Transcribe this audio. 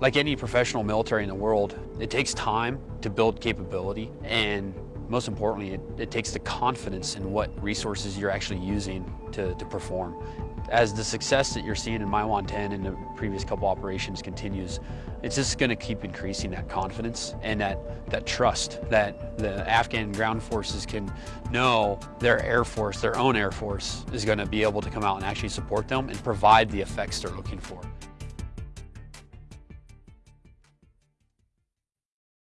Like any professional military in the world, it takes time to build capability and most importantly, it, it, takes the confidence in what resources you're actually using to, to perform. As the success that you're seeing in Maiwand 10 and the previous couple operations continues, it's just going to keep increasing that confidence and that, that trust that the Afghan ground forces can know their Air Force, their own Air Force, is going to be able to come out and actually support them and provide the effects they're looking for.